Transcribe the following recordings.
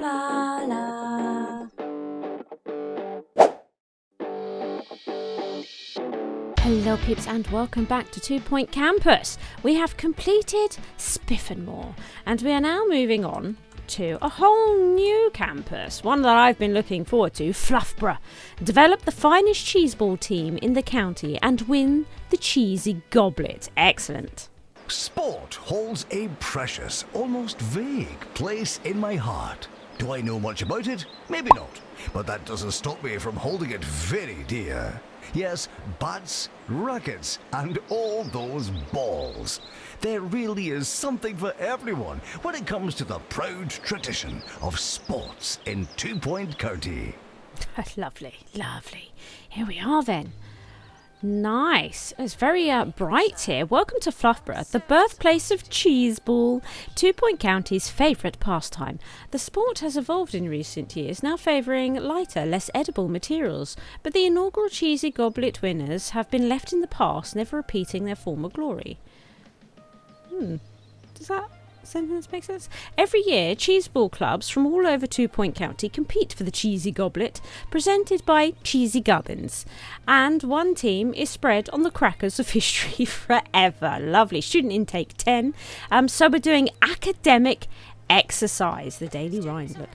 La la. Hello, peeps, and welcome back to Two Point Campus. We have completed Spiffenmore, and we are now moving on to a whole new campus, one that I've been looking forward to, Fluffborough. Develop the finest cheeseball team in the county and win the cheesy goblet. Excellent. Sport holds a precious, almost vague place in my heart. Do I know much about it? Maybe not. But that doesn't stop me from holding it very dear. Yes, bats, rackets, and all those balls. There really is something for everyone when it comes to the proud tradition of sports in Two Point County. lovely, lovely. Here we are then. Nice. It's very uh, bright here. Welcome to Fluffborough, the birthplace of cheeseball, Two Point County's favourite pastime. The sport has evolved in recent years, now favouring lighter, less edible materials, but the inaugural cheesy goblet winners have been left in the past, never repeating their former glory. Hmm. Does that sentence make sense? Every year, cheeseball clubs from all over Two Point County compete for the Cheesy Goblet, presented by Cheesy Gubbins. And one team is spread on the crackers of history forever. Lovely. Student intake 10. Um, so we're doing academic exercise, the daily rhyme. Look,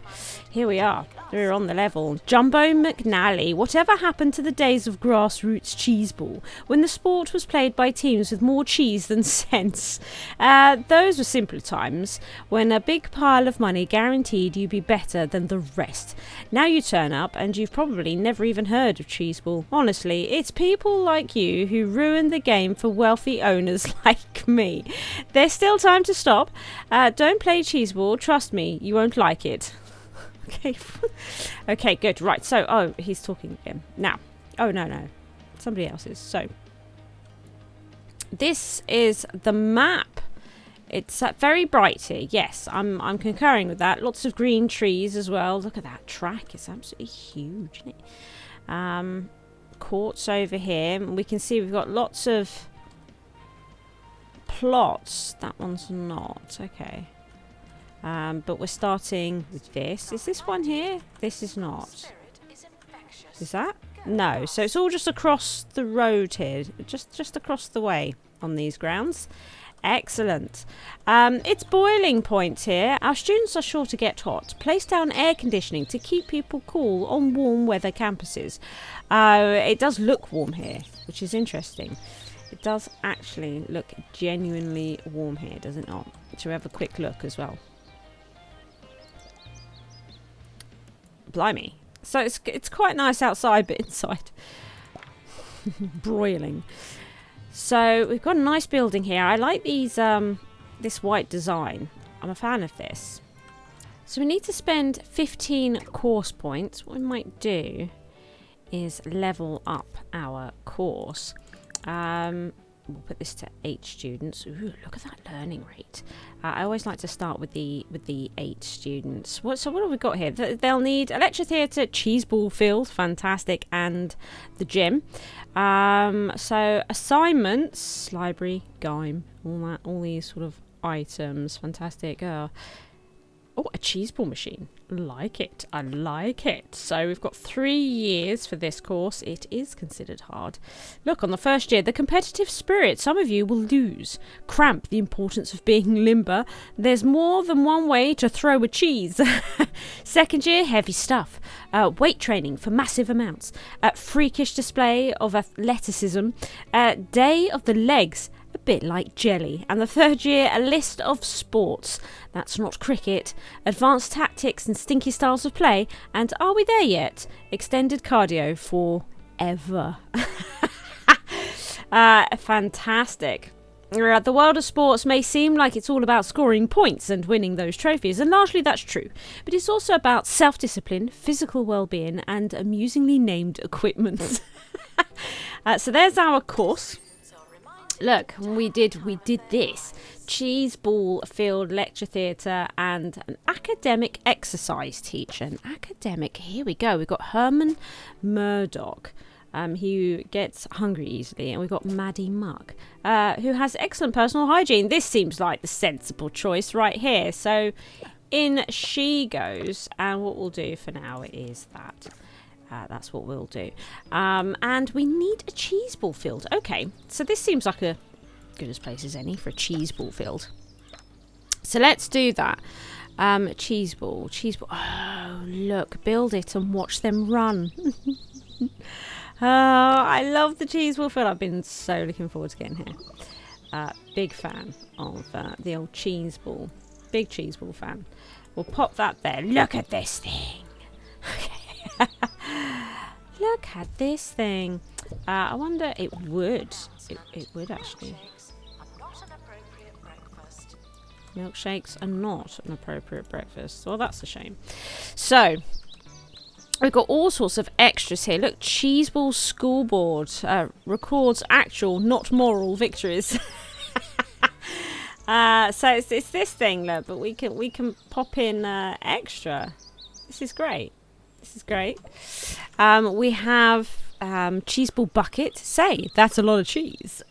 here we are. We're on the level. Jumbo McNally. Whatever happened to the days of grassroots cheeseball when the sport was played by teams with more cheese than sense? Uh, those were simpler times when a big pile of money guaranteed you'd be better than the rest. Now you turn up and you've probably never even heard of cheeseball. Honestly, it's people like you who ruin the game for wealthy owners like me. There's still time to stop. Uh, don't play cheeseball. Trust me, you won't like it. Okay. okay, good. Right. So, oh, he's talking again. Now. Oh, no, no. Somebody else is. So, this is the map. It's uh, very bright here. Yes, I'm I'm concurring with that. Lots of green trees as well. Look at that track. It's absolutely huge, isn't it? Um, courts over here. We can see we've got lots of plots. That one's not. Okay. Um, but we're starting with this. Is this one here? This is not. Is that? No. So it's all just across the road here. Just, just across the way on these grounds. Excellent. Um, it's boiling point here. Our students are sure to get hot. Place down air conditioning to keep people cool on warm weather campuses. Uh, it does look warm here, which is interesting. It does actually look genuinely warm here, does it not? We have a quick look as well? Blimey. So it's, it's quite nice outside, but inside, broiling. So we've got a nice building here. I like these um, this white design. I'm a fan of this. So we need to spend 15 course points. What we might do is level up our course. Um, we'll put this to eight students. Ooh, look at that learning rate. Uh, I always like to start with the with the eight students. What so what have we got here? They'll need a lecture theatre, cheeseball field, fantastic, and the gym. Um, so assignments, library, GYME, all that, all these sort of items, fantastic. Uh, oh, a cheeseball machine like it. I like it. So we've got three years for this course. It is considered hard. Look, on the first year, the competitive spirit. Some of you will lose. Cramp the importance of being limber. There's more than one way to throw a cheese. Second year, heavy stuff. Uh, weight training for massive amounts. Uh, freakish display of athleticism. Uh, day of the legs a bit like jelly. And the third year, a list of sports. That's not cricket. Advanced tactics and stinky styles of play. And are we there yet? Extended cardio for ever. uh, fantastic. The world of sports may seem like it's all about scoring points and winning those trophies, and largely that's true. But it's also about self discipline, physical well being, and amusingly named equipment. uh, so there's our course look we did we did this cheese ball field lecture theatre and an academic exercise teacher an academic here we go we've got herman murdoch um, who gets hungry easily and we've got maddie muck uh, who has excellent personal hygiene this seems like the sensible choice right here so in she goes. And what we'll do for now is that. Uh, that's what we'll do. Um, and we need a cheese ball field. Okay, so this seems like a good as place as any for a cheese ball field. So let's do that. Um, cheese ball, cheese ball. Oh, look, build it and watch them run. oh, I love the cheese ball field. I've been so looking forward to getting here. Uh, big fan of uh, the old cheese ball. Big cheese ball fan. We'll pop that there. Look at this thing. Look at this thing. Uh, I wonder it would. It, it would actually. Milkshakes are not an appropriate breakfast. Well, that's a shame. So, we've got all sorts of extras here. Look, Cheeseball School Board uh, records actual, not moral victories. uh, so it's, it's this thing, look, but we can we can pop in uh, extra. This is great. This is great. Um, we have um, Cheeseball Bucket. Say, that's a lot of cheese.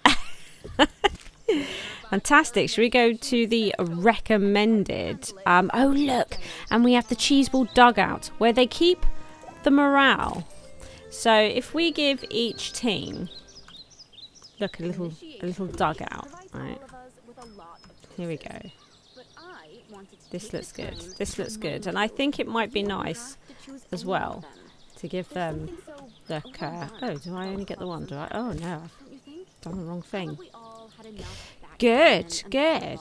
Fantastic. Should we go to the recommended? Um, oh, look. And we have the Cheeseball Dugout where they keep the morale. So if we give each team, look, a little, a little dugout, right? Here we go. This looks good. This looks good. And I think it might be nice as well to give them, the uh, oh, do I only get the one? Do I? Oh, no, I've done the wrong thing. Good, good.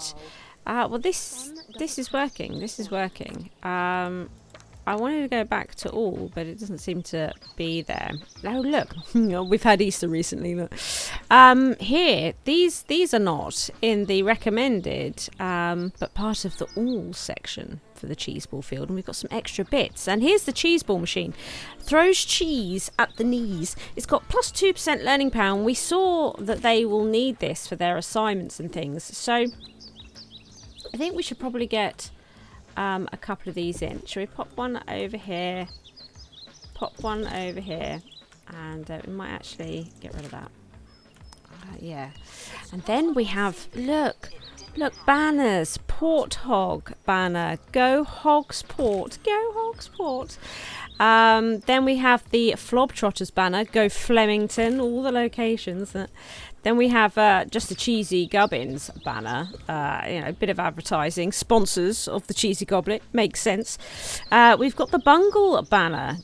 Uh, well, this this is working. This is working. Um, I wanted to go back to all, but it doesn't seem to be there. Oh, look, we've had Easter recently. Look. Um, here, these these are not in the recommended, um, but part of the all section for the cheese ball field, and we've got some extra bits. And here's the cheese ball machine. Throws cheese at the knees. It's got plus 2% learning power, and we saw that they will need this for their assignments and things. So I think we should probably get um, a couple of these in. Should we pop one over here? Pop one over here. And uh, we might actually get rid of that. Uh, yeah. And then we have, look, Look, banners. Port Hog banner. Go Hogs Port. Go Hogs Port. Um, then we have the Flob Trotters banner. Go Flemington. All the locations. Then we have uh, just the Cheesy Gubbins banner. Uh, you know, a bit of advertising. Sponsors of the Cheesy Goblet. Makes sense. Uh, we've got the Bungle banner.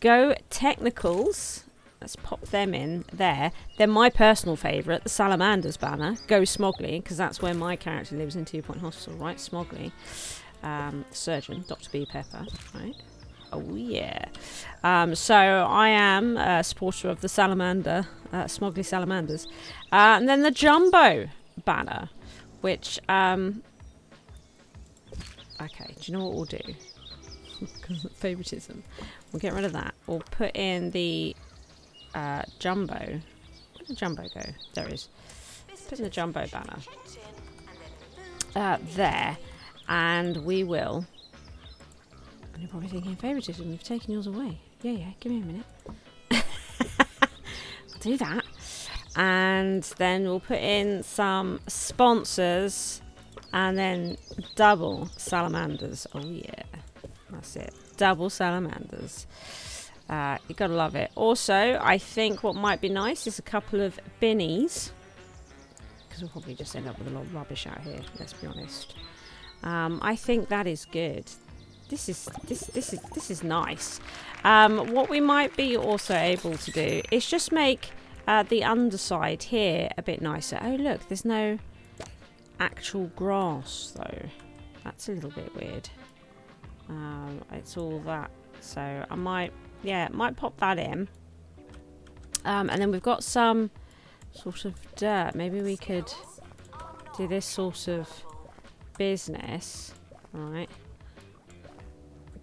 Go Technicals. Let's pop them in there. Then my personal favourite, the Salamanders banner. Go Smogley, because that's where my character lives in Two Point Hospital, right? Smogley. Um, surgeon, Dr. B. Pepper, right? Oh, yeah. Um, so I am a supporter of the Salamander, uh, Smogley Salamanders. Uh, and then the Jumbo banner, which... Um, okay, do you know what we'll do? Favoritism. We'll get rid of that. We'll put in the uh, Jumbo. Where did Jumbo go? There is. Put in the Jumbo banner. Uh, there. And we will... And you're probably thinking, favouritism, you've taken yours away. Yeah, yeah, give me a minute. Do that. And then we'll put in some sponsors and then double salamanders. Oh yeah, that's it. Double salamanders. Uh, you gotta love it. Also, I think what might be nice is a couple of binnies. Because we'll probably just end up with a lot of rubbish out here, let's be honest. Um, I think that is good. This is this this is this is nice. Um, what we might be also able to do is just make uh, the underside here a bit nicer. Oh look, there's no actual grass though. That's a little bit weird. Um, it's all that. So I might yeah, might pop that in. Um, and then we've got some sort of dirt. Maybe we could do this sort of business. Right.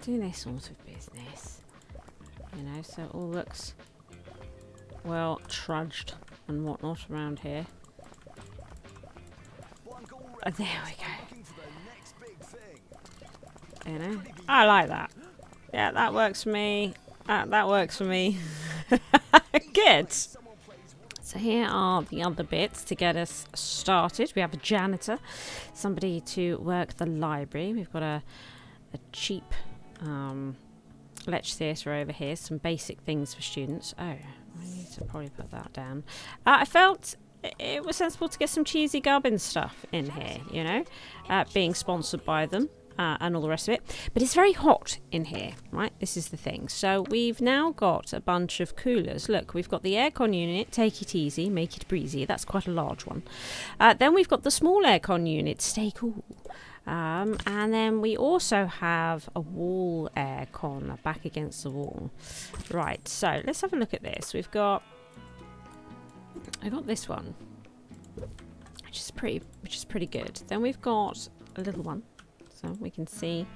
Do this sort of business. You know, so it all looks well trudged and whatnot around here. Oh, there we go. You know, I like that. Yeah, that works for me. That, that works for me. Good. So here are the other bits to get us started. We have a janitor, somebody to work the library. We've got a a cheap um, Lech Theatre over here. Some basic things for students. Oh, I need to probably put that down. Uh, I felt it was sensible to get some cheesy gubbin stuff in here, you know, uh, being sponsored by them. Uh, and all the rest of it. But it's very hot in here, right? This is the thing. So we've now got a bunch of coolers. Look, we've got the aircon unit, take it easy, make it breezy. That's quite a large one. Uh, then we've got the small aircon unit, stay cool. Um, and then we also have a wall aircon back against the wall. Right, so let's have a look at this. We've got I got this one, which is pretty, which is pretty good. Then we've got a little one, so we can see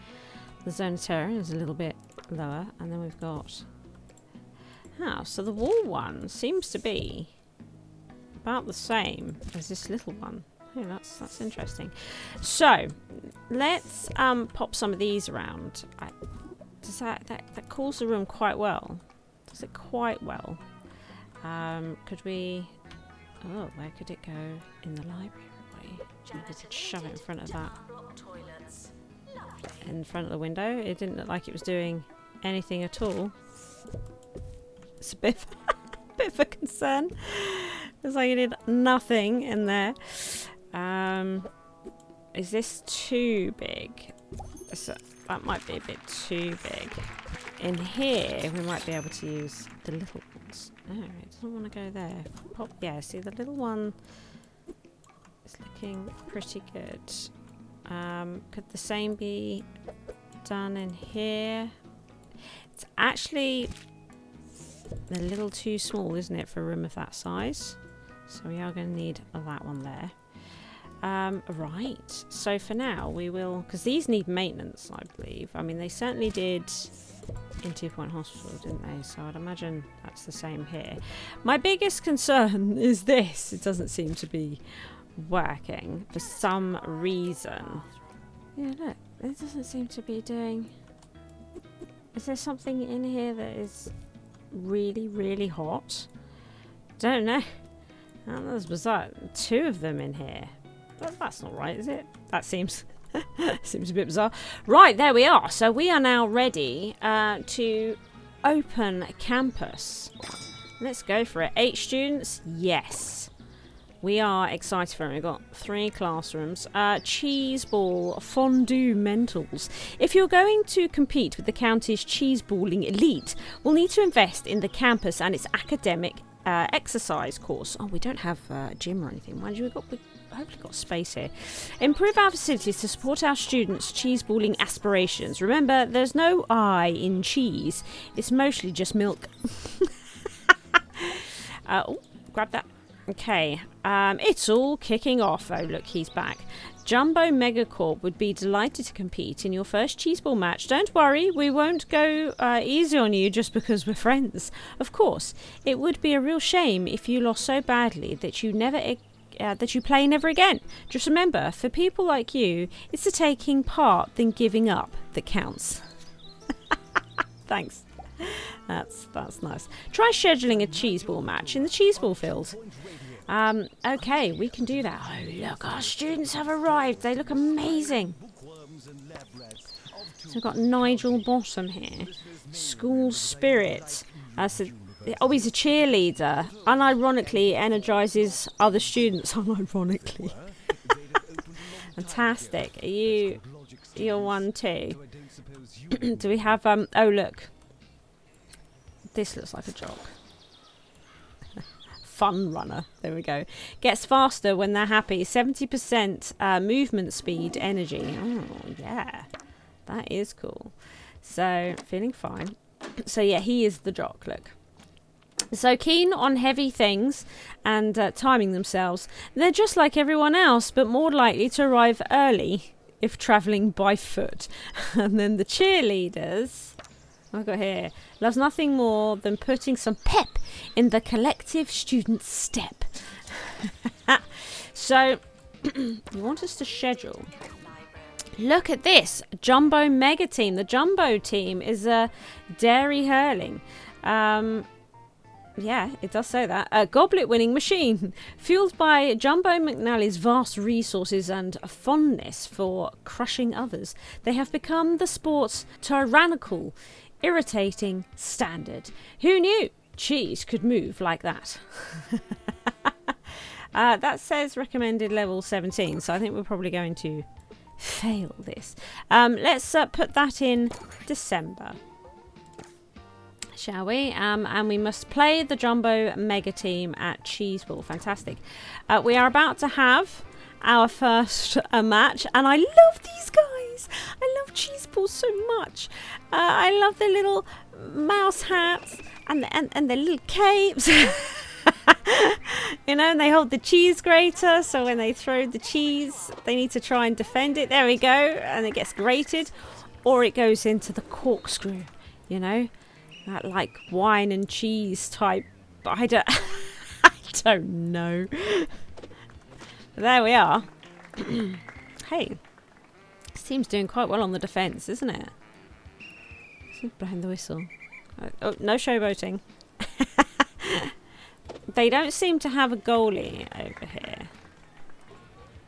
the zone of terror is a little bit lower, and then we've got. Ah, so the wall one seems to be about the same as this little one. Oh, that's that's interesting. So let's um, pop some of these around. I, does that, that that cools the room quite well? Does it quite well? Um, could we? Oh, where could it go in the library? Maybe we could shove it in front of that. In front of the window. It didn't look like it was doing anything at all. It's a bit, a bit of a concern. It's like it did nothing in there. Um, is this too big? A, that might be a bit too big. In here, we might be able to use the little ones. No, it doesn't want to go there. Pop, yeah, see the little one is looking pretty good. Um, could the same be done in here? It's actually a little too small, isn't it, for a room of that size? So we are going to need that one there. Um, right, so for now we will, because these need maintenance, I believe. I mean, they certainly did in Two Point Hospital, didn't they? So I'd imagine that's the same here. My biggest concern is this. It doesn't seem to be working for some reason. Yeah, look. It doesn't seem to be doing... Is there something in here that is really, really hot? Don't know. Oh, that's bizarre. Two of them in here. That's not right, is it? That seems Seems a bit bizarre. Right, there we are. So we are now ready uh, to open campus. Let's go for it. Eight students? Yes. We are excited for it. We've got three classrooms. Uh, cheese ball fondue mentals. If you're going to compete with the county's cheese balling elite, we'll need to invest in the campus and its academic uh, exercise course. Oh, we don't have uh, a gym or anything. Mind you, we've got, we've hopefully got space here. Improve our facilities to support our students' cheese balling aspirations. Remember, there's no I in cheese. It's mostly just milk. uh, oh, grab that. Okay, um, it's all kicking off. Oh, look, he's back. Jumbo Megacorp would be delighted to compete in your first cheeseball match. Don't worry, we won't go uh, easy on you just because we're friends. Of course, it would be a real shame if you lost so badly that you never uh, that you play never again. Just remember, for people like you, it's the taking part than giving up that counts. Thanks. That's that's nice. Try scheduling a cheeseball match in the cheeseball field. Um, okay, we can do that. Oh, look, our students have arrived. They look amazing. So we've got Nigel Bottom here. School spirit. Uh, so Oh, he's a cheerleader. Unironically energizes other students. Unironically. Fantastic. Are you... You're one too. Do we have... um? Oh, look. This looks like a jog. Fun runner. There we go. Gets faster when they're happy. 70% uh, movement speed energy. Oh, yeah. That is cool. So, feeling fine. So, yeah, he is the jock. Look. So keen on heavy things and uh, timing themselves, they're just like everyone else, but more likely to arrive early if travelling by foot. and then the cheerleaders, I've got here, loves nothing more than putting some pep in the collective student step. so, you want us to schedule Look at this jumbo mega team. The jumbo team is a dairy hurling. Um, Yeah, it does say that. A goblet winning machine. Fueled by Jumbo McNally's vast resources and fondness for crushing others, they have become the sport's tyrannical, irritating standard. Who knew cheese could move like that? uh, that says recommended level 17, so I think we're probably going to fail this. Um, let's uh, put that in December shall we? Um, and we must play the Jumbo Mega Team at Cheeseball. Fantastic. Uh, we are about to have our first uh, match, and I love these guys. I love Cheeseball so much. Uh, I love their little mouse hats and the, and, and their little capes. you know, and they hold the cheese grater, so when they throw the cheese, they need to try and defend it. There we go, and it gets grated, or it goes into the corkscrew. You know, that like wine and cheese type. But I don't, I don't know. there we are. hey, team's doing quite well on the defence, isn't it? Behind the whistle. Uh, oh, no showboating. they don't seem to have a goalie over here.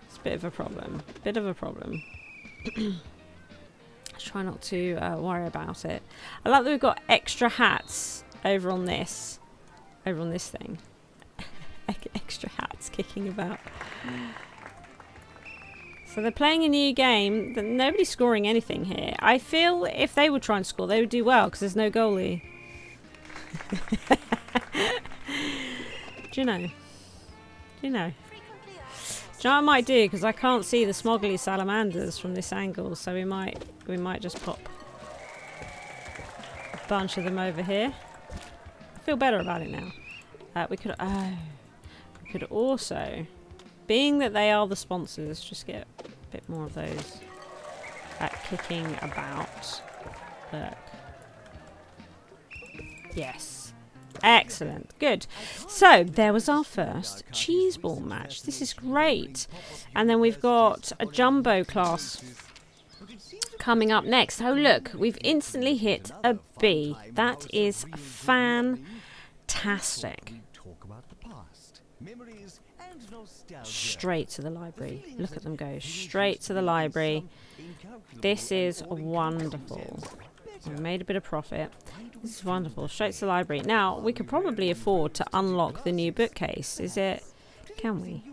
It's a bit of a problem. Bit of a problem. try not to uh, worry about it. I like that we've got extra hats over on this, over on this thing. extra hats kicking about. So they're playing a new game. Nobody's scoring anything here. I feel if they would try and score, they would do well because there's no goalie. do you know? Do you know? Do you know what I might do? Because I can't see the Smogley salamanders from this angle, so we might we might just pop a bunch of them over here. I feel better about it now. Uh, we could oh, we could also, being that they are the sponsors, just get a bit more of those at kicking about. Look. Yes. Excellent. Good. So there was our first cheese ball match. This is great. And then we've got a jumbo class coming up next. Oh, look, we've instantly hit a B. That is fantastic. Straight to the library. Look at them go. Straight to the library. This is wonderful. We made a bit of profit. This is wonderful. Straight to the library. Now, we could probably afford to unlock the new bookcase. Is it... Can we?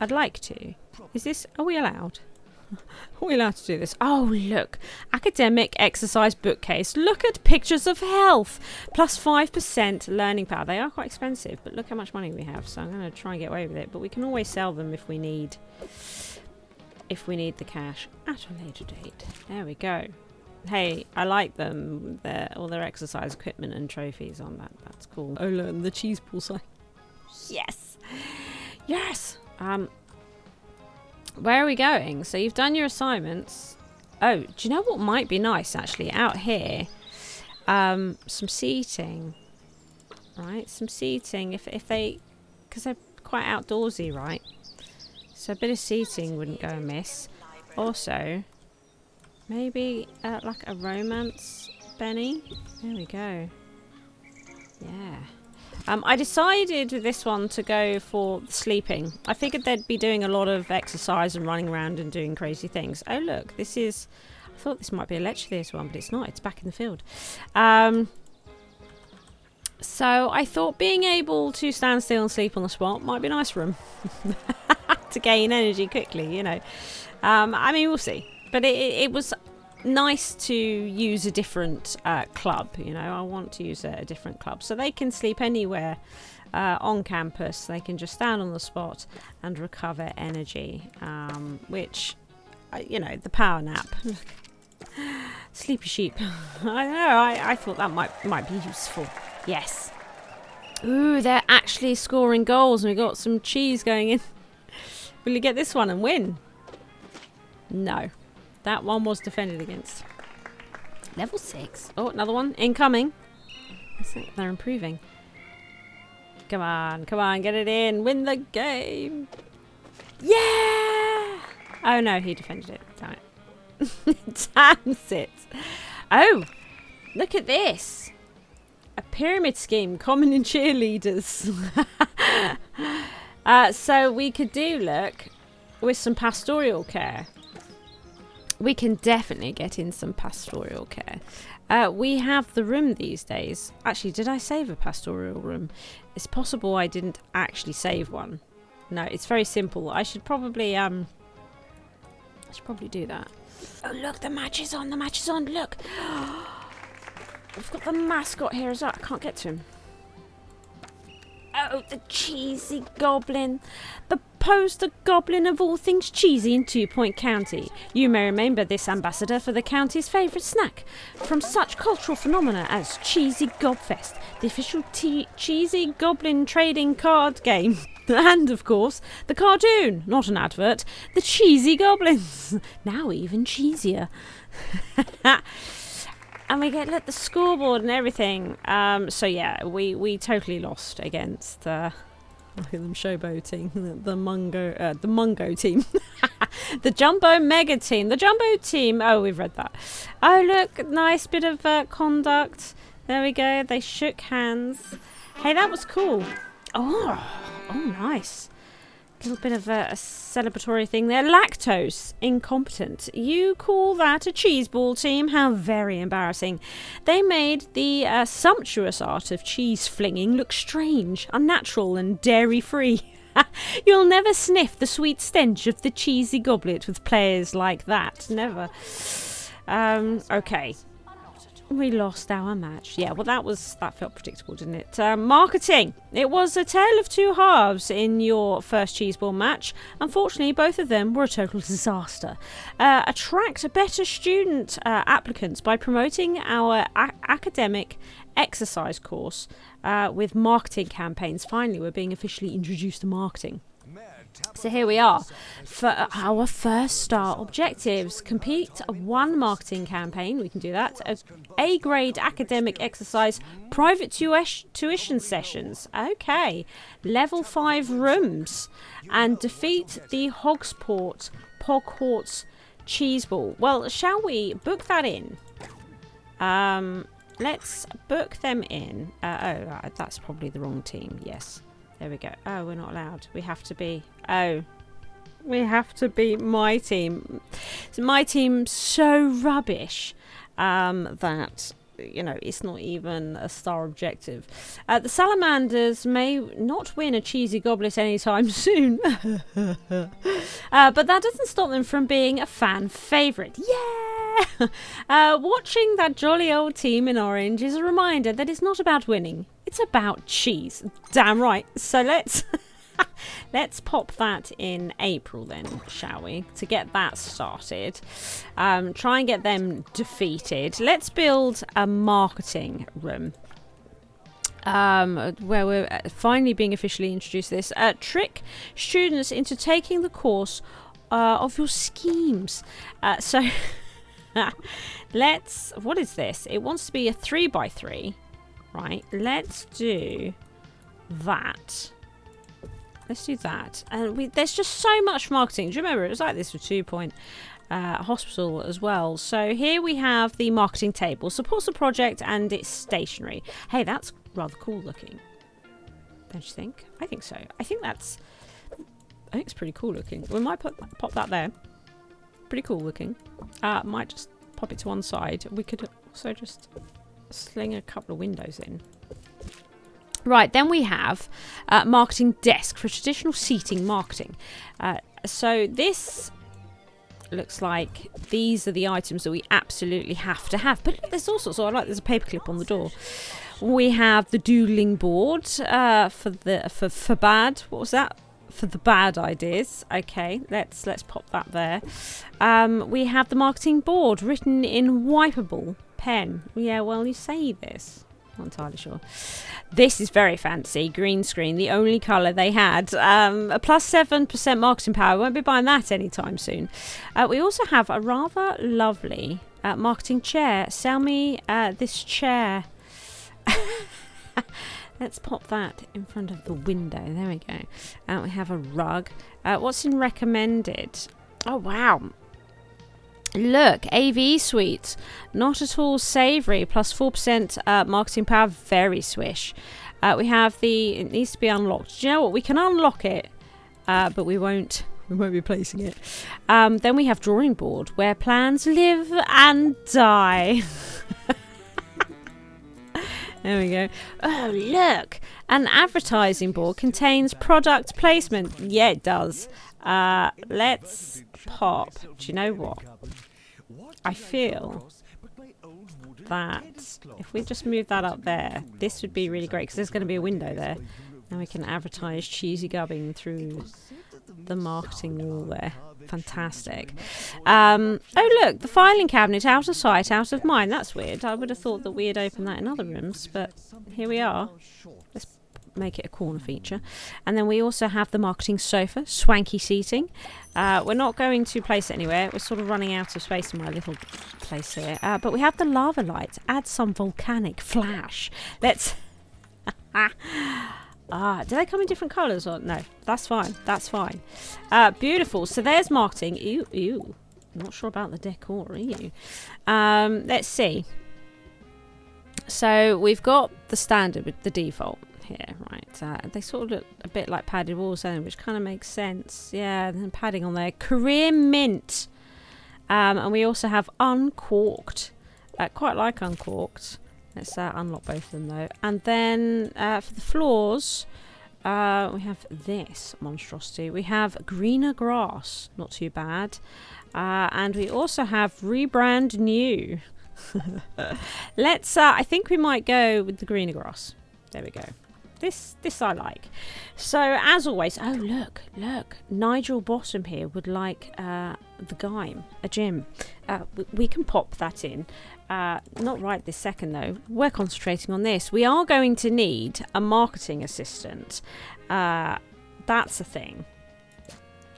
I'd like to. Is this... Are we allowed? Are we allowed to do this? Oh, look. Academic exercise bookcase. Look at pictures of health. Plus 5% learning power. They are quite expensive, but look how much money we have. So I'm going to try and get away with it. But we can always sell them if we need... If we need the cash at a later date. There we go hey, I like them. Their all their exercise equipment and trophies on that. That's cool. Oh, and the cheese pool sign. Yes, yes. Um, where are we going? So you've done your assignments. Oh, do you know what might be nice actually out here? Um, some seating. Right, some seating. If if they, because they're quite outdoorsy, right? So a bit of seating wouldn't go amiss. Also, Maybe uh, like a romance Benny. There we go. Yeah. Um, I decided with this one to go for sleeping. I figured they'd be doing a lot of exercise and running around and doing crazy things. Oh look, this is... I thought this might be a lecture theatre one, but it's not. It's back in the field. Um, so I thought being able to stand still and sleep on the spot might be a nice for them. to gain energy quickly, you know. Um, I mean, we'll see. But it, it was nice to use a different uh, club. You know, I want to use a, a different club. So they can sleep anywhere uh, on campus. They can just stand on the spot and recover energy, um, which, uh, you know, the power nap. Sleepy sheep. I know, I, I thought that might, might be useful. Yes. Ooh, they're actually scoring goals and we got some cheese going in. Will you get this one and win? No. That one was defended against. Level 6. Oh, another one. Incoming. They're improving. Come on, come on, get it in. Win the game. Yeah! Oh no, he defended it. Damn it. Damn it. Oh, look at this. A pyramid scheme, common in cheerleaders. uh, so we could do, look, with some pastoral care. We can definitely get in some pastoral care. Uh, we have the room these days. Actually, did I save a pastoral room? It's possible I didn't actually save one. No, it's very simple. I should probably um I should probably do that. Oh look, the match is on, the match is on, look. We've got the mascot here as well. I can't get to him. Oh, the cheesy goblin. The poster goblin of all things cheesy in Two Point County. You may remember this ambassador for the county's favourite snack. From such cultural phenomena as Cheesy Gobfest, the official cheesy goblin trading card game. and, of course, the cartoon, not an advert, the cheesy goblins. now even cheesier. and we get look the scoreboard and everything. Um, so yeah, we we totally lost against. Uh, them showboating the, the Mungo uh, the Mungo team, the Jumbo Mega team, the Jumbo team. Oh, we've read that. Oh look, nice bit of uh, conduct. There we go. They shook hands. Hey, that was cool. Oh, oh, nice little bit of a, a, celebratory thing there. Lactose incompetent. You call that a cheese ball team? How very embarrassing. They made the uh, sumptuous art of cheese flinging look strange, unnatural, and dairy free. You'll never sniff the sweet stench of the cheesy goblet with players like that. Never. Um, okay. We lost our match. Yeah, well, that was that felt predictable, didn't it? Uh, marketing. It was a tale of two halves in your first cheeseball match. Unfortunately, both of them were a total disaster. Uh, attract better student uh, applicants by promoting our academic exercise course uh, with marketing campaigns. Finally, we're being officially introduced to marketing. So here we are for our first star objectives. Complete one marketing campaign. We can do that. A, a grade academic exercise, private tuition sessions. Okay. Level 5 rooms. And defeat the Hogsport Pogwarts Cheeseball. Well, shall we book that in? Um, let's book them in. Uh, oh, that's probably the wrong team. Yes. There we go. Oh, we're not allowed. We have to be... Oh. We have to be my team. So my team's so rubbish um, that you know, it's not even a star objective. Uh, the Salamanders may not win a cheesy goblet anytime soon, uh, but that doesn't stop them from being a fan favourite. Yeah! uh, watching that jolly old team in orange is a reminder that it's not about winning, it's about cheese. Damn right. So let's let's pop that in April then, shall we? To get that started. Um, try and get them defeated. Let's build a marketing room. Um, where we're uh, finally being officially introduced this. Uh, trick students into taking the course uh, of your schemes. Uh, so let's. What is this? It wants to be a three by three. Right, let's do that. Let's do that. And we, there's just so much marketing. Do you remember? It was like this with Two Point uh, Hospital as well. So here we have the marketing table. Supports the project and it's stationary. Hey, that's rather cool looking. Don't you think? I think so. I think that's... I think it's pretty cool looking. We might put, pop that there. Pretty cool looking. Uh, might just pop it to one side. We could also just sling a couple of windows in. Right, then we have uh, marketing desk for traditional seating marketing. Uh, so this looks like these are the items that we absolutely have to have. But look, there's all sorts. So I like there's a paperclip on the door. We have the doodling board uh, for the for for bad. What was that? For the bad ideas. Okay, let's let's pop that there. Um, we have the marketing board written in wipeable pen. Yeah, well, you say this. Not entirely sure. This is very fancy. Green screen, the only colour they had. Um, a plus 7% marketing power. Won't be buying that anytime soon. Uh, we also have a rather lovely uh, marketing chair. Sell me uh, this chair. Let's pop that in front of the window. There we go. Uh, we have a rug. Uh, what's in recommended? Oh, wow Look, AV suite, not at all savoury, plus 4% uh, marketing power, very swish. Uh, we have the, it needs to be unlocked. Do you know what? We can unlock it, uh, but we won't, we won't be placing it. Um, then we have drawing board, where plans live and die. there we go. Oh, look, an advertising board contains product placement. Yeah, it does. Uh, let's pop. Do you know what? I feel that if we just move that up there, this would be really great because there's going to be a window there. And we can advertise cheesy Gubbins through the marketing wall there. Fantastic. Um, oh, look, the filing cabinet out of sight, out of mind. That's weird. I would have thought that we had opened that in other rooms, but here we are. Let's make it a corner feature. And then we also have the marketing sofa, swanky seating. Uh, we're not going to place it anywhere. We're sort of running out of space in my little place here. Uh, but we have the lava lights. Add some volcanic flash. Let's... Ah, do they come in different colours or no? That's fine. That's fine. Uh, beautiful. So there's marketing. Ew, ew. Not sure about the decor, are you? Um, let's see. So we've got the standard with the default here, right? Uh, they sort of look a bit like padded walls, then, which kind of makes sense. Yeah, and padding on there. Career mint. Um, and we also have uncorked. Uh, quite like uncorked. Let's uh, unlock both of them though. And then uh, for the floors, uh, we have this monstrosity. We have greener grass. Not too bad. Uh, and we also have rebrand new. Let's, I think we might go with the greener grass. There we go. This this I like. So as always, oh look, look, Nigel Bottom here would like uh, the Gime, a gym. Uh, we, we, can pop that in. Uh, not right this second though. We're concentrating on this. We are going to need a marketing assistant. Uh, that's a thing.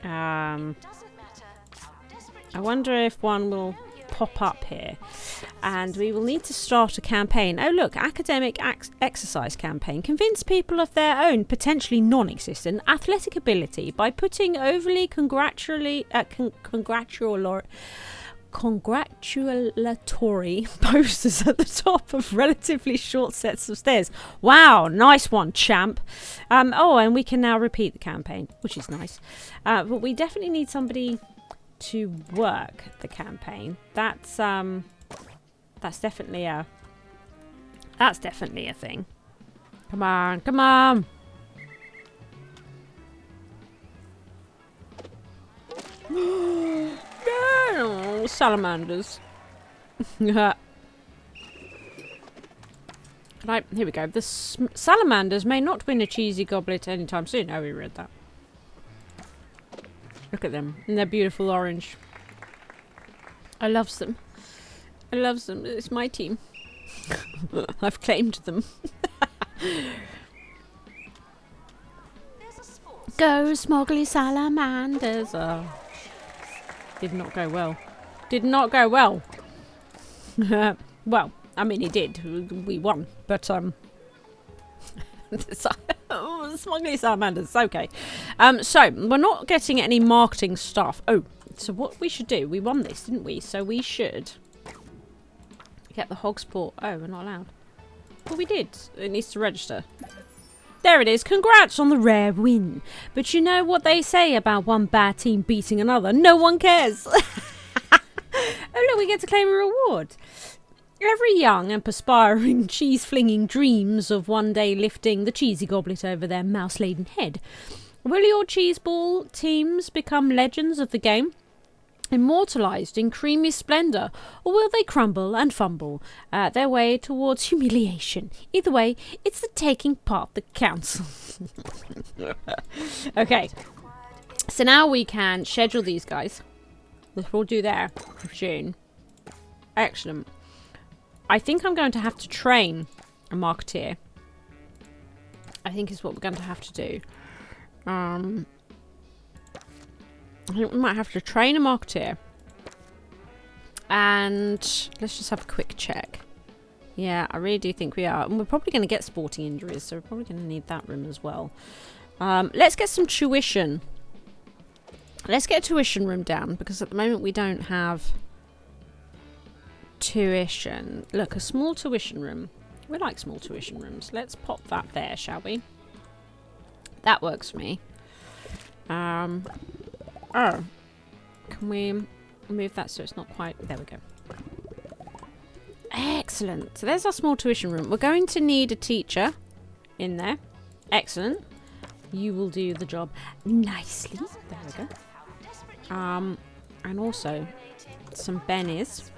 Um, I wonder if one will pop up here and we will need to start a campaign. Oh look, academic exercise campaign. Convince people of their own potentially non-existent athletic ability by putting overly congratulatory uh, con congratulatory congratulatory posters at the top of relatively short sets of stairs. Wow, nice one, champ. Um, oh, and we can now repeat the campaign, which is nice. Uh, but we definitely need somebody to work the campaign. That's um that's definitely a that's definitely a thing. Come on, come on. no, salamanders. right, here we go. The salamanders may not win a cheesy goblet anytime soon. Oh, we read that. Look at them. And they're beautiful orange. I loves them. I loves them. It's my team. I've claimed them. go smuggly salamanders. Oh. Did not go well. Did not go well. well, I mean it did. We won. But um smuggly salamanders. Okay. Um, so, we're not getting any marketing stuff. Oh, so what we should do, we won this, didn't we? So we should get the Hogsport. Oh, we're not allowed. Well, we did. It needs to register. There it is. Congrats on the rare win. But you know what they say about one bad team beating another? No one cares. oh, look, we get to claim a reward. Every young and perspiring cheese flinging dreams of one day lifting the cheesy goblet over their mouse laden head. Will your cheese ball teams become legends of the game? Immortalized in creamy splendour, or will they crumble and fumble uh, their way towards humiliation? Either way, it's the taking part that counts. okay, so now we can schedule these guys. We'll do there, June. Excellent. I think I'm going to have to train a marketeer. I think is what we're going to have to do. Um, I think we might have to train a marketeer. And let's just have a quick check. Yeah, I really do think we are. And we're probably going to get sporting injuries, so we're probably going to need that room as well. Um, let's get some tuition. Let's get a tuition room down, because at the moment we don't have tuition. Look, a small tuition room. We like small tuition rooms. Let's pop that there, shall we? That works for me. Um, oh, can we move that so it's not quite... There we go. Excellent. So there's our small tuition room. We're going to need a teacher in there. Excellent. You will do the job nicely. There we go. Um, and also some bennies.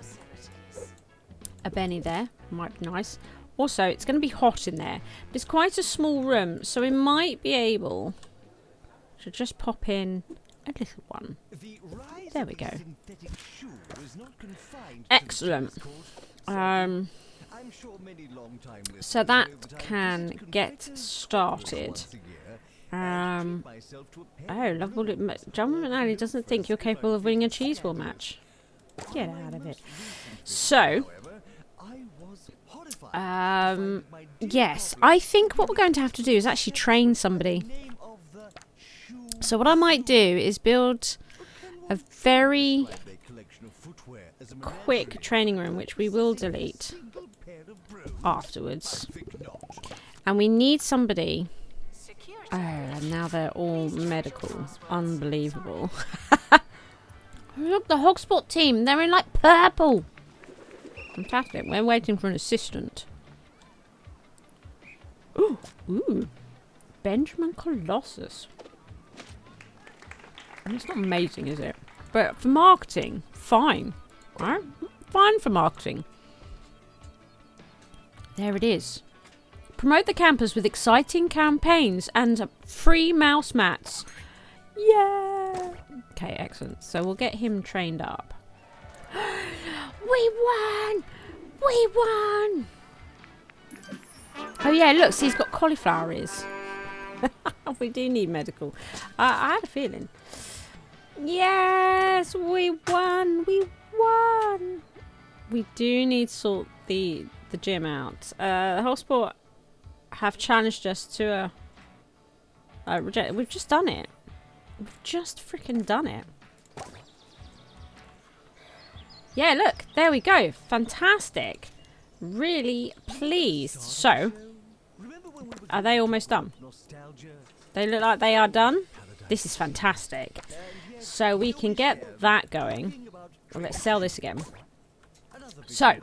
A benny there. Might be nice. Also, it's going to be hot in there. But it's quite a small room, so we might be able to just pop in a little one. There we go. Excellent. Um, so that can get started. Um, oh, lovely. Jumbo McNally doesn't think you're capable of winning a cheese ball match. Get out of it. So, um, yes, I think what we're going to have to do is actually train somebody. So what I might do is build a very quick training room, which we will delete afterwards. And we need somebody... Oh, and now they're all medical. Unbelievable. Look, the Hogspot team. They're in, like, purple. Fantastic. We're waiting for an assistant. Ooh. Ooh. Benjamin Colossus. And it's not amazing, is it? But for marketing, fine. Right? Fine for marketing. There it is. Promote the campus with exciting campaigns and free mouse mats. Yeah. Okay, excellent. So we'll get him trained up. we won! We won! Oh yeah, look, see he's got cauliflower ears. we do need medical. Uh, I had a feeling. Yes, we won! We won! We do need to sort the the gym out. Uh, the whole sport have challenged us to a, a reject. We've just done it. We've just freaking done it. Yeah, look, there we go. Fantastic. Really pleased. So, are they almost done? They look like they are done. This is fantastic. So we can get that going. Let's sell this again. So,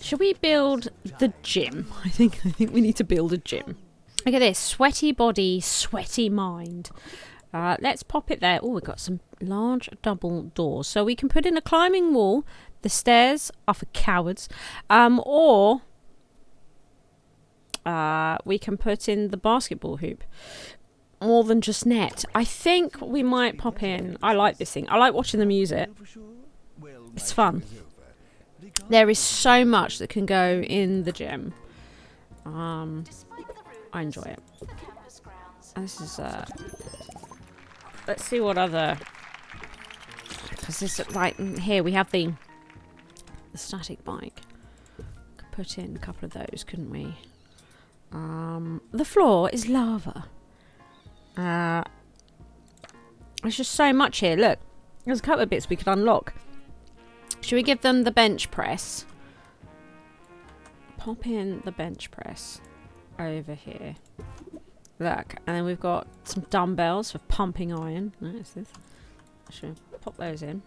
should we build the gym? I think I think we need to build a gym. Look at this. Sweaty body, sweaty mind. Uh, let's pop it there. Oh, we've got some large double doors. So we can put in a climbing wall. The stairs are for cowards. Um, or uh, we can put in the basketball hoop. More than just net. I think we might pop in. I like this thing. I like watching them use it. It's fun. There is so much that can go in the gym. Um, I enjoy it. This is uh, let's see what other because this like here we have the the static bike. Could put in a couple of those, couldn't we? Um, the floor is lava. Uh, there's just so much here. Look, there's a couple of bits we could unlock. Should we give them the bench press? Pop in the bench press over here. Look, and then we've got some dumbbells for pumping iron. Nice. This. Should pop those in?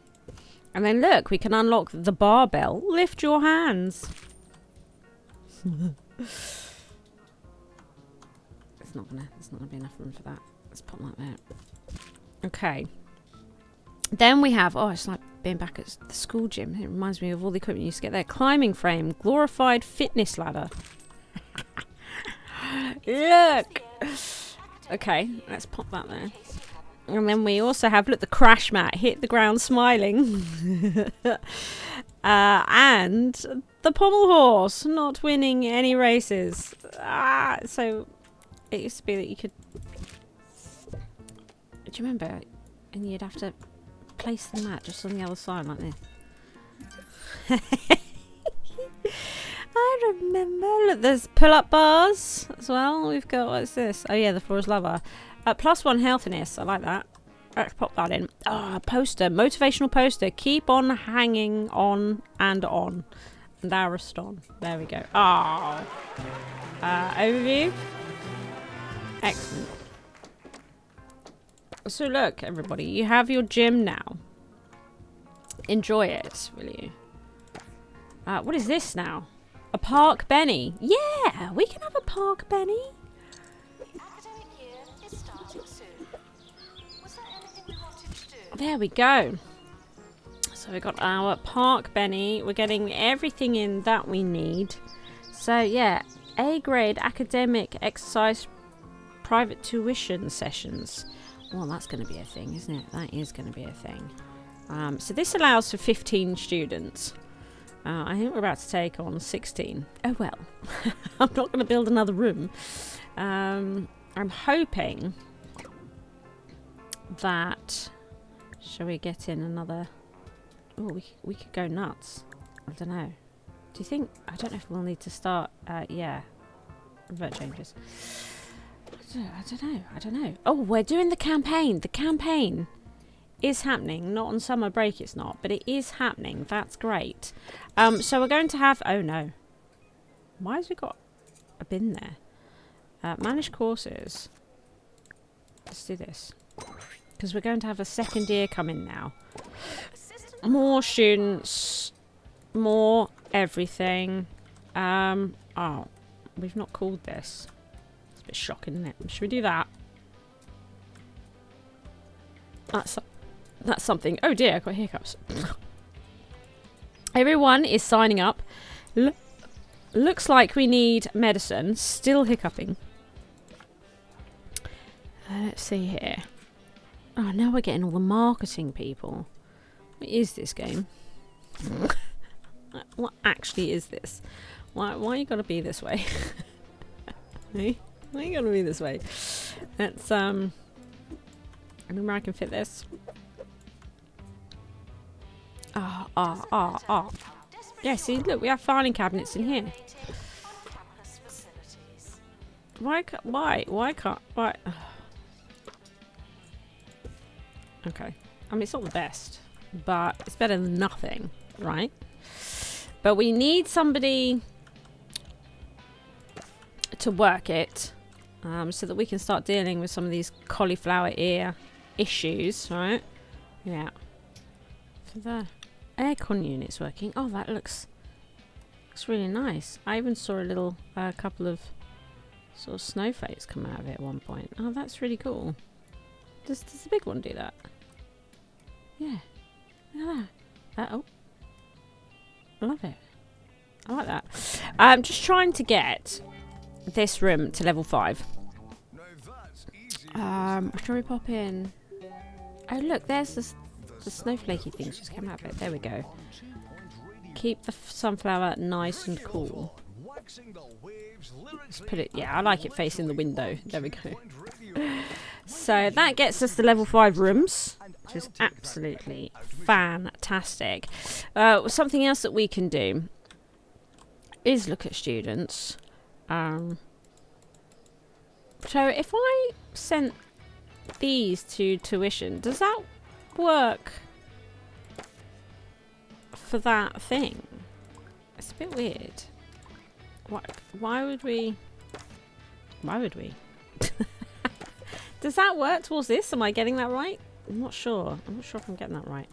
And then look, we can unlock the barbell. Lift your hands. it's not gonna. It's not gonna be enough room for that. Let's put that there. Okay. Then we have. Oh, it's like being back at the school gym. It reminds me of all the equipment you used to get there. Climbing frame, glorified fitness ladder. Look! Okay, let's pop that there. And then we also have, look, the crash mat, hit the ground smiling. uh, and the pommel horse, not winning any races. Ah, so it used to be that you could... Do you remember? And you'd have to place the mat just on the other side like this. I remember. Look, there's pull-up bars as well. We've got, what's this? Oh yeah, the floor is lava. Uh, plus one healthiness. I like that. Let's pop that in. Ah, poster. Motivational poster. Keep on hanging on and on. And Ariston. There we go. Ah. Uh, overview. Excellent. So look, everybody, you have your gym now. Enjoy it, will you? Uh, what is this now? A park Benny. Yeah, we can have a park Benny. There we go. So we got our park Benny. We're getting everything in that we need. So yeah, A grade academic exercise private tuition sessions. Well, that's going to be a thing, isn't it? That is going to be a thing. Um, so this allows for 15 students. Uh, I think we're about to take on 16. Oh well, I'm not going to build another room. Um, I'm hoping that... Shall we get in another... Oh, we, we could go nuts. I don't know. Do you think... I don't know if we'll need to start... Uh, yeah. Revert changes. I don't know. I don't know. Oh, we're doing the campaign. The campaign is happening. Not on summer break, it's not, but it is happening. That's great. Um, so we're going to have. Oh no, why has we got a bin there? Uh, manage courses. Let's do this because we're going to have a second year coming now. More students, more everything. Um, oh, we've not called this It's a bit shocking, isn't it? Should we do that? That's that's something. Oh dear, I got hiccups. Everyone is signing up. L looks like we need medicine. Still hiccuping. Uh, let's see here. Oh, now we're getting all the marketing people. What is this game? what actually is this? Why, why you gotta be this way? Why are you gonna be this way? Let's um I remember I can fit this. Ah, ah, ah, ah. Yeah, see, look, we have filing cabinets in here. Why why, why can't, why? Okay. I mean, it's not the best, but it's better than nothing, right? But we need somebody to work it um, so that we can start dealing with some of these cauliflower ear issues, right? Yeah. For the aircon units working. Oh, that looks looks really nice. I even saw a little uh, couple of sort of snowflakes come out of it at one point. Oh, that's really cool. Does, does the big one do that? Yeah. Look at that. Uh, oh. I love it. I like that. I'm just trying to get this room to level 5. Um, shall we pop in? Oh look, there's the, the snowflakey things just came out of it. There we go. Keep the sunflower nice and cool. Let's put it, yeah, I like it facing the window. There we go. so that gets us the level 5 rooms, which is absolutely fantastic. Uh, something else that we can do is look at students. Um, so if I sent these to tuition, does that work for that thing? It's a bit weird. Why, why would we... Why would we? does that work towards this? Am I getting that right? I'm not sure. I'm not sure if I'm getting that right,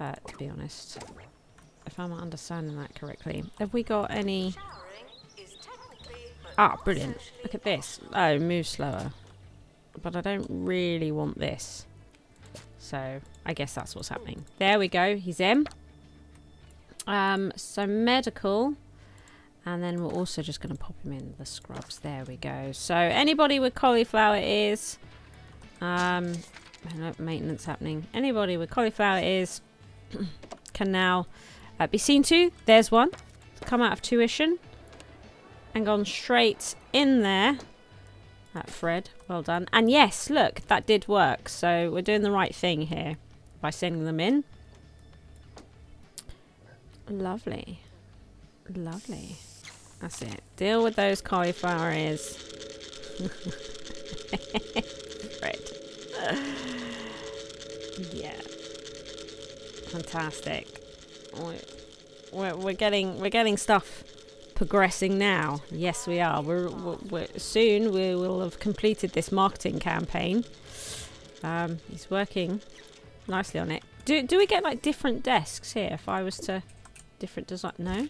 uh, to be honest. If I'm understanding that correctly. Have we got any... Ah, brilliant. Look at this. Oh, move slower. But I don't really want this. So, I guess that's what's happening. There we go. He's in. Um, so, medical. And then we're also just going to pop him in the scrubs. There we go. So, anybody with cauliflower ears... Um, maintenance happening. Anybody with cauliflower ears can now uh, be seen to. There's one. Come out of tuition and gone straight in there. That Fred, well done. And yes, look, that did work. So we're doing the right thing here by sending them in. Lovely. Lovely. That's it. Deal with those cauliflower ears. Fred. Yeah. Fantastic. We're, we're getting we're getting stuff progressing now. Yes, we are. We're, we're, soon we will have completed this marketing campaign. Um, he's working nicely on it. Do do we get like different desks here? If I was to different design, no.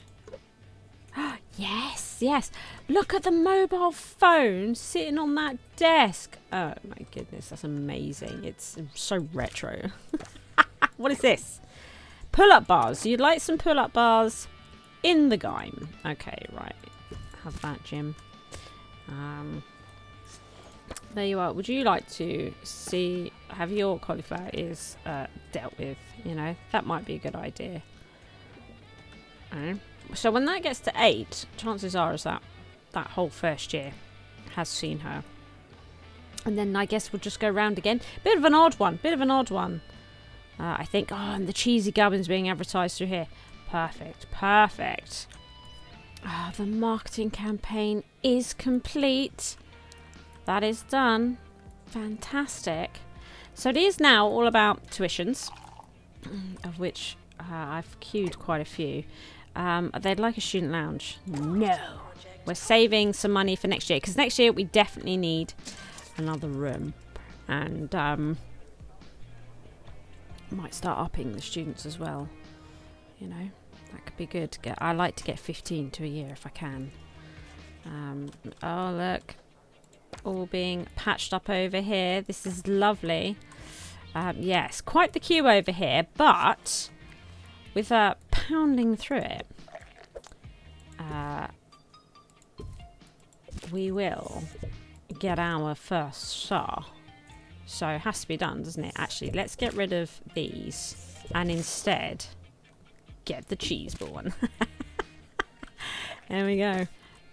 yes, yes. Look at the mobile phone sitting on that desk. Oh my goodness, that's amazing. It's so retro. what is this? Pull-up bars. You'd like some pull-up bars in the game. Okay, right. Have that, Jim. Um, there you are. Would you like to see, have your cauliflower ears uh, dealt with? You know, that might be a good idea. So when that gets to eight, chances are is that that whole first year has seen her. And then I guess we'll just go round again. Bit of an odd one. Bit of an odd one. Uh, I think, oh, and the cheesy gubbins being advertised through here. Perfect. Perfect. Ah, oh, the marketing campaign is complete. That is done. Fantastic. So it is now all about tuitions, of which uh, I've queued quite a few. Um, they'd like a student lounge. No. We're saving some money for next year because next year we definitely need another room. And um, might start upping the students as well. You know, that could be good. Get, I like to get 15 to a year if I can. Um, oh, look. All being patched up over here. This is lovely. Um, yes, quite the queue over here, but with uh, pounding through it, uh, we will get our first star. So it has to be done, doesn't it? Actually, let's get rid of these and instead get the cheese ball one. there we go.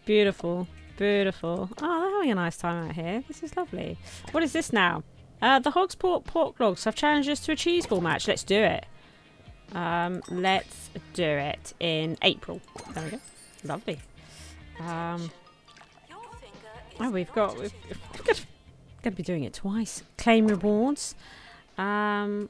Beautiful. Beautiful. Oh, they're having a nice time out here. This is lovely. What is this now? Uh, the Hogsport Pork Logs have challenged us to a cheese ball match. Let's do it. Um, let's do it in April. There we go. Lovely. Um, oh, we've got... We've, we've got to be doing it twice. Claim rewards. Um,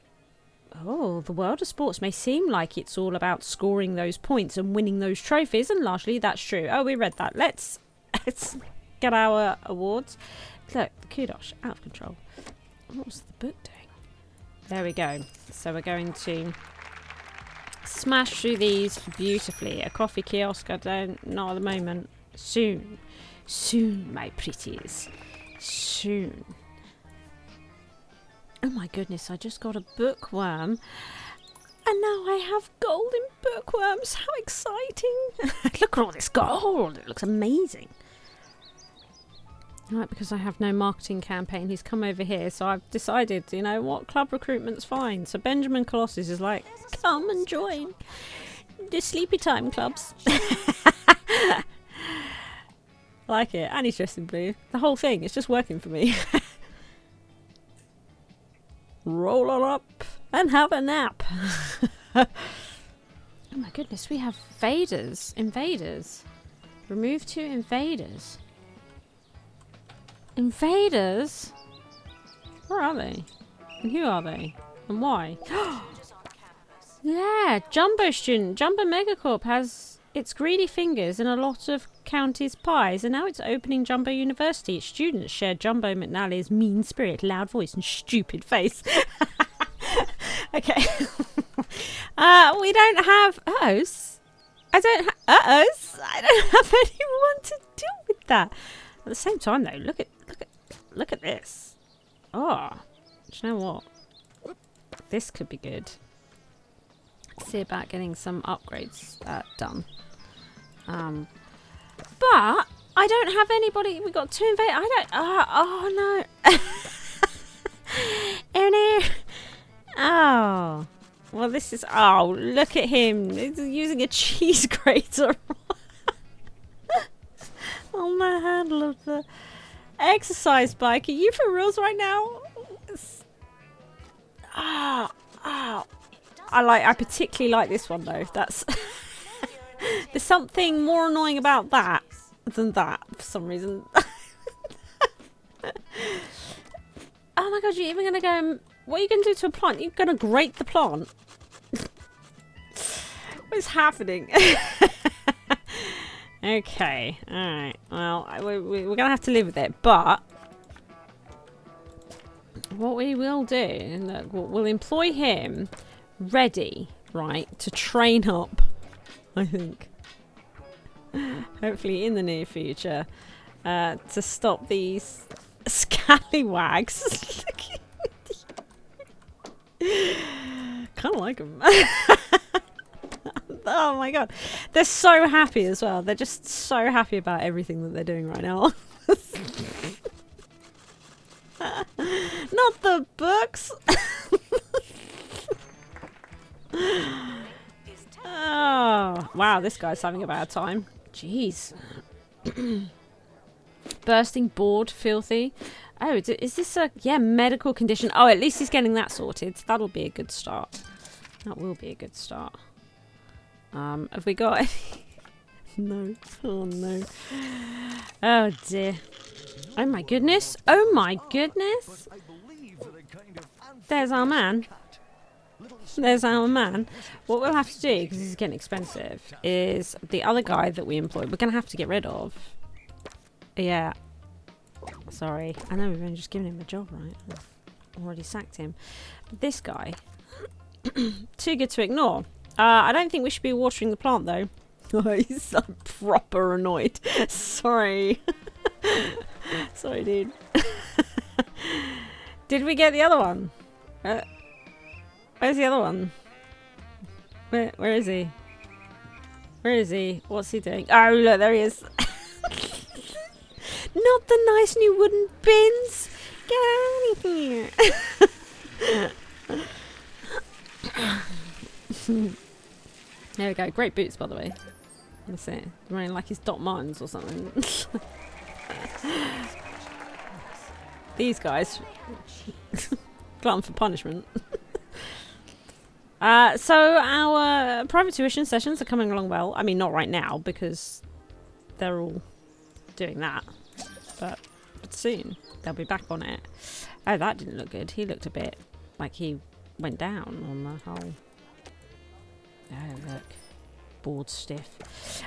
oh, the world of sports may seem like it's all about scoring those points and winning those trophies, and largely that's true. Oh, we read that. Let's let's get our awards. Look, the kudos out of control. What was the book doing? There we go. So we're going to smash through these beautifully. A coffee kiosk, I don't, not at the moment. Soon. Soon, my pretties soon. Oh my goodness, I just got a bookworm. And now I have golden bookworms. How exciting! Look at all this gold. It looks amazing. Right, because I have no marketing campaign, he's come over here. So I've decided, you know what, club recruitment's fine. So Benjamin Colossus is like, come and join the sleepy time clubs. like it. And he's dressed in blue. The whole thing, it's just working for me. Roll on up and have a nap. oh my goodness, we have vaders. Invaders. Remove two invaders. Invaders? Where are they? And who are they? And why? yeah, Jumbo student. Jumbo Megacorp has its greedy fingers in a lot of county's pies, and now it's opening Jumbo University. Its students share Jumbo McNally's mean spirit, loud voice, and stupid face. okay. uh, we don't have us. I don't have us. I don't have anyone to deal with that. At the same time, though, look at look at look at this. Oh, do you know what? This could be good. see about getting some upgrades uh, done. Um, but I don't have anybody. We got two invade. I don't. Uh, oh no. oh no. Oh. Well, this is. Oh, look at him. He's using a cheese grater on the handle of the exercise bike. Are you for reals right now? Ah, ah. I like. I particularly like this one though. That's. There's something more annoying about that than that for some reason. oh my god, you're even gonna go What are you to do to a plant? You're to grate the plant? what is happening? okay, alright. Well, we, we, we're to have to live with it, but... What we will do, look, we'll employ him ready, right, to train up, I think. Hopefully in the near future. Uh, to stop these scallywags. kind of like them. oh my god. They're so happy as well. They're just so happy about everything that they're doing right now. Not the books. Oh, wow, this guy's having a bad time. Jeez. Bursting bored, filthy. Oh, is this a yeah medical condition? Oh, at least he's getting that sorted. That'll be a good start. That will be a good start. Um, have we got any? no. Oh no. Oh dear. Oh my goodness. Oh my goodness. There's our man. There's our man. What we'll have to do, because this is getting expensive, is the other guy that we employed, we're going to have to get rid of. Yeah. Sorry. I know we've only just given him a job, right? I've already sacked him. This guy, too good to ignore. Uh, I don't think we should be watering the plant, though. He's so proper annoyed. Sorry. Sorry, dude. Did we get the other one? Uh, where's the other one? Where, where is he? Where is he? What's he doing? Oh, look, there he is. Not the nice new wooden bins. Get out of here. there we go. Great boots, by the way. That's it. Running like his Doc Martens or something. These guys. Glutton for punishment. Uh, so our private tuition sessions are coming along well. I mean, not right now because they're all doing that but, but soon they'll be back on it. Oh, that didn't look good. He looked a bit like he went down on the whole... Oh, look. Bored stiff.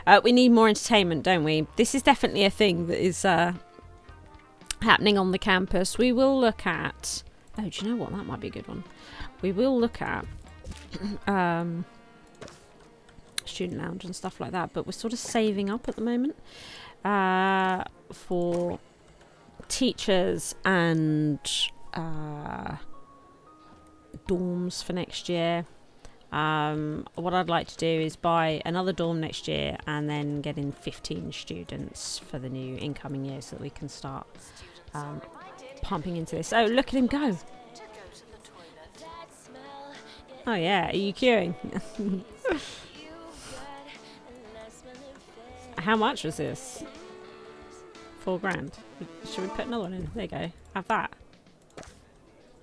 Uh, we need more entertainment, don't we? This is definitely a thing that is uh, happening on the campus. We will look at... Oh, do you know what? That might be a good one. We will look at... um, student lounge and stuff like that, but we're sort of saving up at the moment uh, for teachers and uh, dorms for next year. Um, what I'd like to do is buy another dorm next year and then get in 15 students for the new incoming year so that we can start um, pumping into this. Oh, look at him go. Oh yeah, are you queuing? How much was this? Four grand. Should we put another one in? There you go. Have that.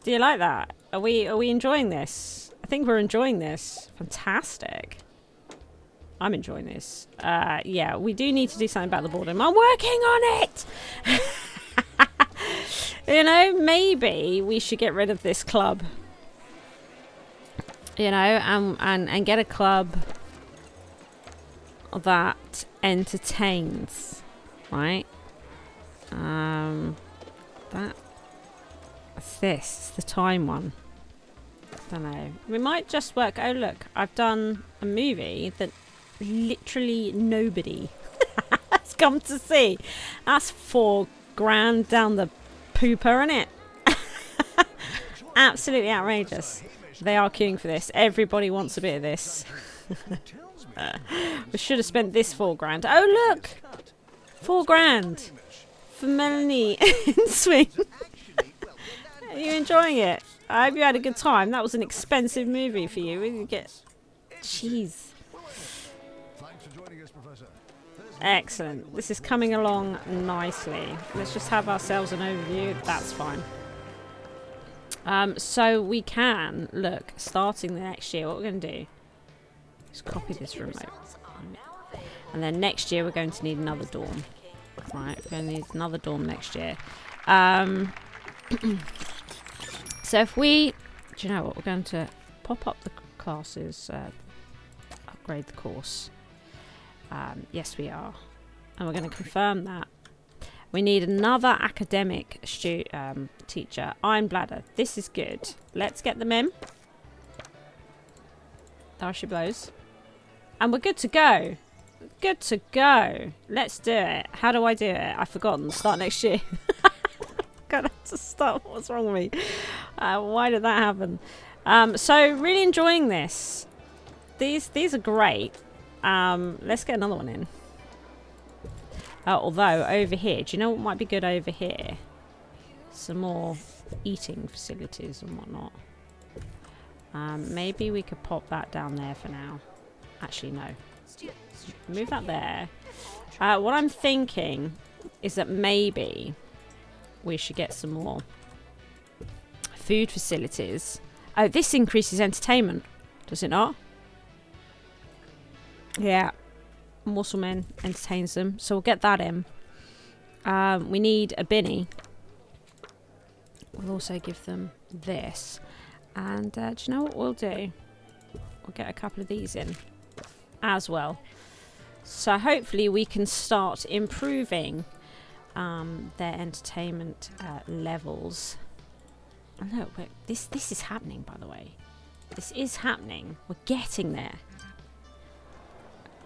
Do you like that? Are we are we enjoying this? I think we're enjoying this. Fantastic. I'm enjoying this. Uh, yeah, we do need to do something about the boredom. I'm working on it! you know, maybe we should get rid of this club. You know, and, and, and get a club that entertains, right? Um, that, what's this? It's the time one. I Don't know. We might just work. Oh look, I've done a movie that literally nobody has come to see. That's four grand down the pooper, isn't it? Absolutely outrageous. They are queuing for this. Everybody wants a bit of this. we should have spent this four grand. Oh, look! Four grand for Melanie in Swing. Are you enjoying it? I hope you had a good time. That was an expensive movie for you. You get... Jeez. Excellent. This is coming along nicely. Let's just have ourselves an overview. That's fine. Um, so we can, look, starting the next year, what we're going to do is copy this remote. And then next year we're going to need another dorm. Right, we're going to need another dorm next year. Um, so if we do you know what? We're going to pop up the classes, uh, upgrade the course. Um, yes, we are. And we're going to confirm that. We need another academic stu um, teacher. Iron bladder. This is good. Let's get them in. There she blows. And we're good to go. Good to go. Let's do it. How do I do it? I've forgotten. Start next year. Gonna have to start. What's wrong with me? Uh, why did that happen? Um, so really enjoying this. These these are great. Um, let's get another one in. Uh, although over here, do you know what might be good over here? Some more eating facilities and whatnot. Um, maybe we could pop that down there for now. Actually, no. Move that there. Uh, what I'm thinking is that maybe we should get some more food facilities. Oh, this increases entertainment, does it not? Yeah. Muscleman entertains them, so we'll get that in. Um, we need a binny. We'll also give them this. And uh, do you know what we'll do? We'll get a couple of these in as well. So hopefully we can start improving um, their entertainment uh, levels. Oh, look, this this is happening, by the way. This is happening. We're getting there.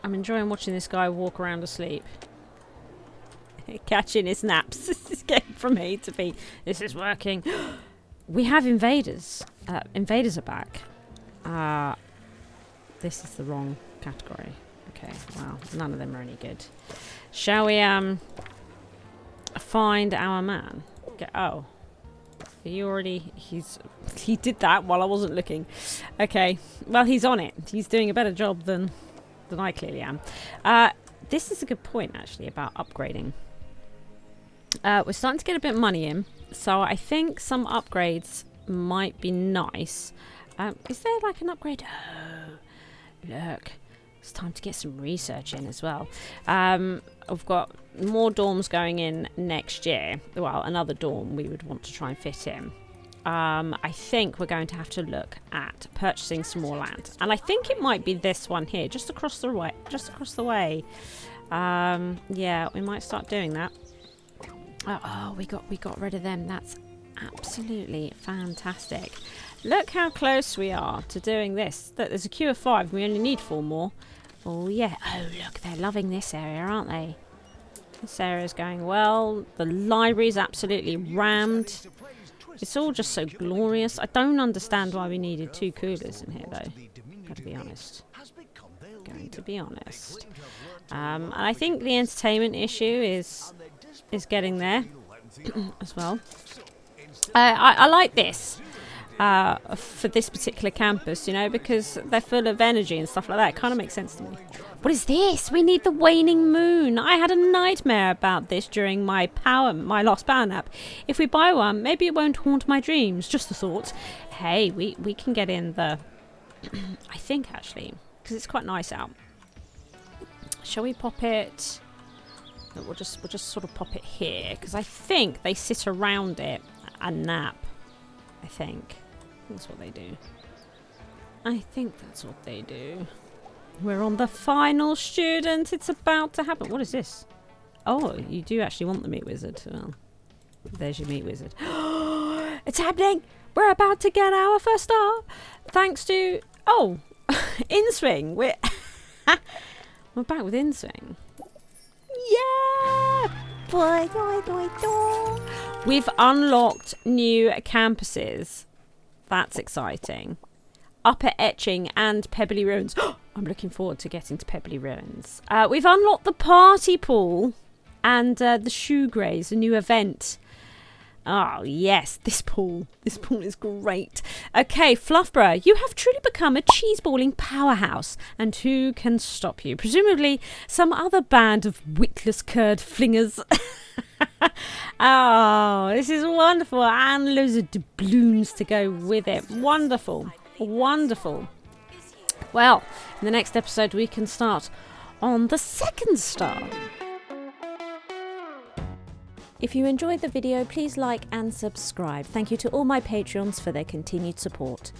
I'm enjoying watching this guy walk around asleep. Catching his naps. this is getting from A to B. This is working. we have invaders. Uh, invaders are back. Uh, this is the wrong category. Okay, well, none of them are any good. Shall we um find our man? Get, oh. You already... He's... He did that while I wasn't looking. Okay. Well, he's on it. He's doing a better job than than I clearly am. Uh, this is a good point, actually, about upgrading. Uh, we're starting to get a bit of money in, so I think some upgrades might be nice. Um, is there like an upgrade? Oh, look. It's time to get some research in as well. Um, I've got more dorms going in next year. Well, another dorm we would want to try and fit in um, I think we're going to have to look at purchasing some more land, and I think it might be this one here, just across the way. Just across the way. Um, yeah, we might start doing that. Oh, we got we got rid of them. That's absolutely fantastic. Look how close we are to doing this. There's a queue of five. We only need four more. Oh yeah. Oh look, they're loving this area, aren't they? This area is going well. The library is absolutely rammed. It's all just so glorious. I don't understand why we needed two coolers in here, though. Gotta be honest. Going to be honest. Um, and I think the entertainment issue is is getting there as well. Uh, I, I like this uh, for this particular campus, you know, because they're full of energy and stuff like that. It kind of makes sense to me. What is this? We need the waning moon. I had a nightmare about this during my power, my lost power nap. If we buy one, maybe it won't haunt my dreams. Just a thought. Hey, we, we can get in the... I think, actually, because it's quite nice out. Shall we pop it... No, we'll just we'll just sort of pop it here because I think they sit around it and nap. I think that's what they do. I think that's what they do. We're on the final student. It's about to happen. What is this? Oh, you do actually want the meat wizard. Well, there's your meat wizard. it's happening. We're about to get our first star. Thanks to... Oh, InSwing. We're... We're back with InSwing. Yeah! Boy, boy, boy, boy. We've unlocked new campuses. That's exciting. Upper Etching and Pebbly Ruins. I'm looking forward to getting to Pebbly Ruins. Uh, we've unlocked the party pool and uh, the shoe graze, a new event. Oh, yes, this pool. This pool is great. Okay, Fluffborough, you have truly become a cheeseballing powerhouse. And who can stop you? Presumably some other band of witless curd flingers. oh, this is wonderful. And loads of doubloons to go with it. Wonderful. Wonderful. Well, in the next episode, we can start on the second star. If you enjoyed the video, please like and subscribe. Thank you to all my Patreons for their continued support.